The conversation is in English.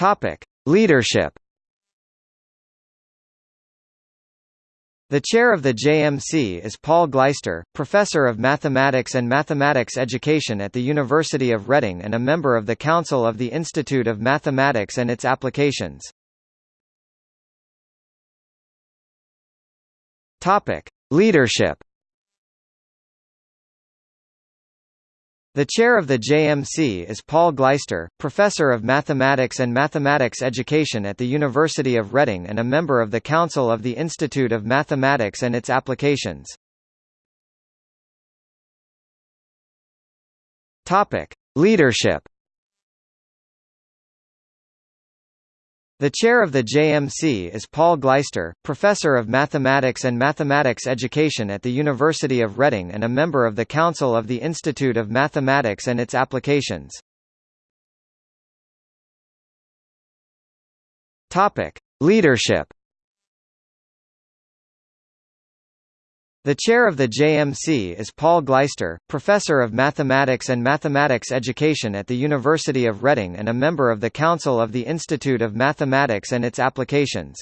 Topic: Leadership. The chair of the JMC is Paul Glaister, professor of mathematics and mathematics education at the University of Reading and a member of the Council of the Institute of Mathematics and its Applications. Topic: Leadership. The chair of the JMC is Paul Glaister, professor of mathematics and mathematics education at the University of Reading and a member of the Council of the Institute of Mathematics and its Applications. Topic: Leadership. The chair of the JMC is Paul Glaister, professor of mathematics and mathematics education at the University of Reading and a member of the Council of the Institute of Mathematics and its Applications. Topic: Leadership. The chair of the JMC is Paul Glaister, professor of mathematics and mathematics education at the University of Reading and a member of the Council of the Institute of Mathematics and its Applications.